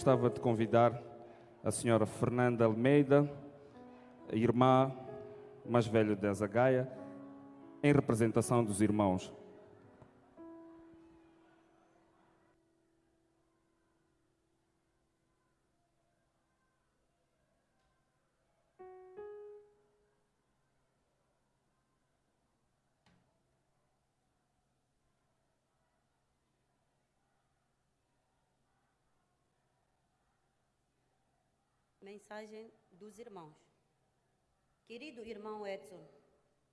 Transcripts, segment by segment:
gostava de convidar a senhora Fernanda Almeida, irmã mais velha de Azagaia, em representação dos irmãos. Mensagem dos irmãos. Querido irmão Edson,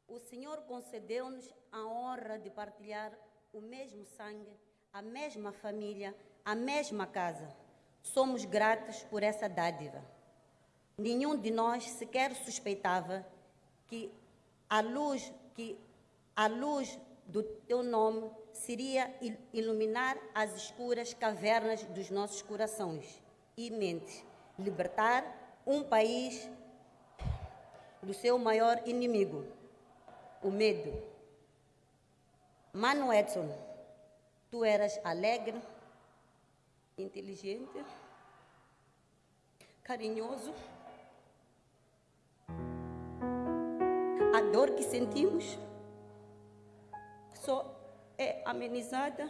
o Senhor concedeu-nos a honra de partilhar o mesmo sangue, a mesma família, a mesma casa. Somos gratos por essa dádiva. Nenhum de nós sequer suspeitava que a luz que a luz do teu nome seria iluminar as escuras cavernas dos nossos corações e mentes libertar um país do seu maior inimigo, o medo. Mano Edson, tu eras alegre, inteligente, carinhoso. A dor que sentimos só é amenizada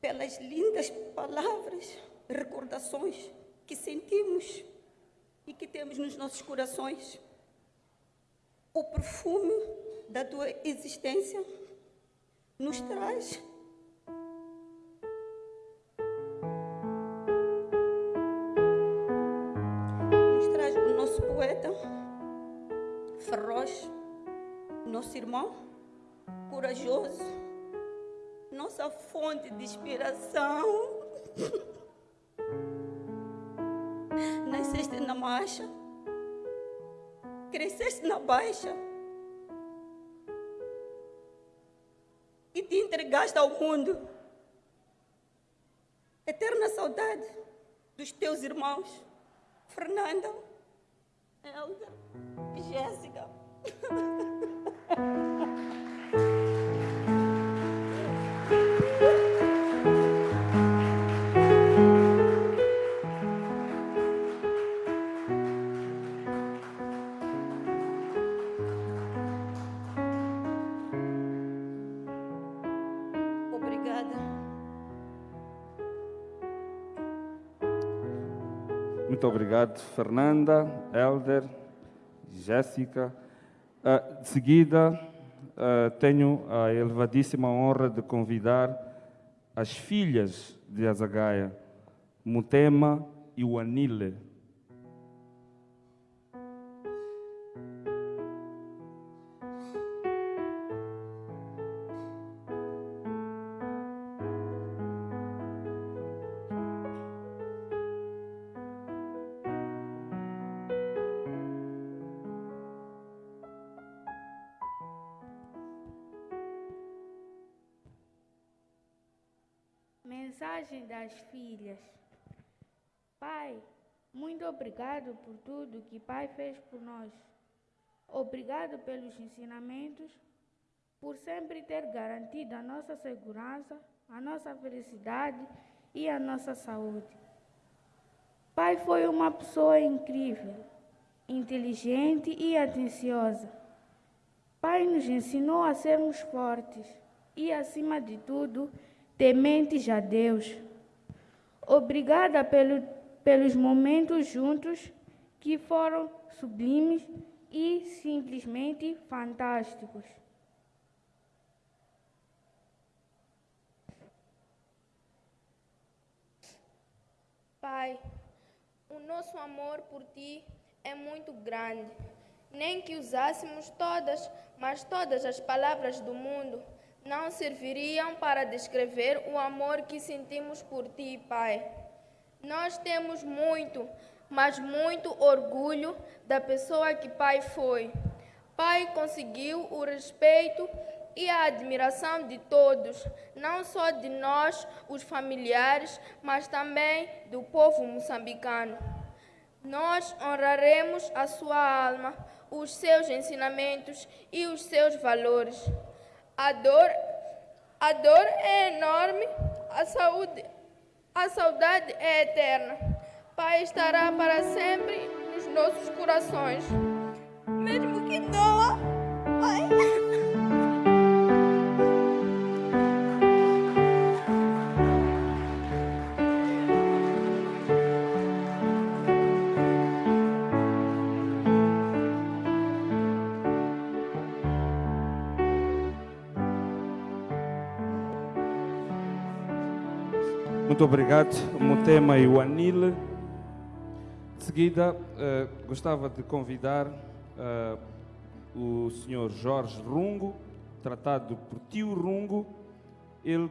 pelas lindas palavras recordações que sentimos e que temos nos nossos corações. O perfume da tua existência nos traz nos traz o nosso poeta feroz, nosso irmão corajoso, nossa fonte de inspiração. marcha, cresceste na baixa e te entregaste ao mundo. Eterna saudade dos teus irmãos, Fernanda, e Jéssica. Obrigada. Muito obrigado, Fernanda, Elder, Jéssica. Ah, de seguida, ah, tenho a elevadíssima honra de convidar as filhas de Azagaia, Mutema e o Mensagem das filhas. Pai, muito obrigado por tudo que Pai fez por nós. Obrigado pelos ensinamentos, por sempre ter garantido a nossa segurança, a nossa felicidade e a nossa saúde. Pai foi uma pessoa incrível, inteligente e atenciosa. Pai nos ensinou a sermos fortes e, acima de tudo, tementes a Deus. Obrigada pelo, pelos momentos juntos que foram sublimes e simplesmente fantásticos. Pai, o nosso amor por ti é muito grande. Nem que usássemos todas, mas todas as palavras do mundo não serviriam para descrever o amor que sentimos por ti, Pai. Nós temos muito, mas muito orgulho da pessoa que Pai foi. Pai conseguiu o respeito e a admiração de todos, não só de nós, os familiares, mas também do povo moçambicano. Nós honraremos a sua alma, os seus ensinamentos e os seus valores. A dor, a dor é enorme, a saúde, A saudade é eterna. Pai estará para sempre nos nossos corações. Mesmo que doa. Muito obrigado, Mutema e o Anil. De seguida, eh, gostava de convidar eh, o senhor Jorge Rungo, tratado por tio Rungo, ele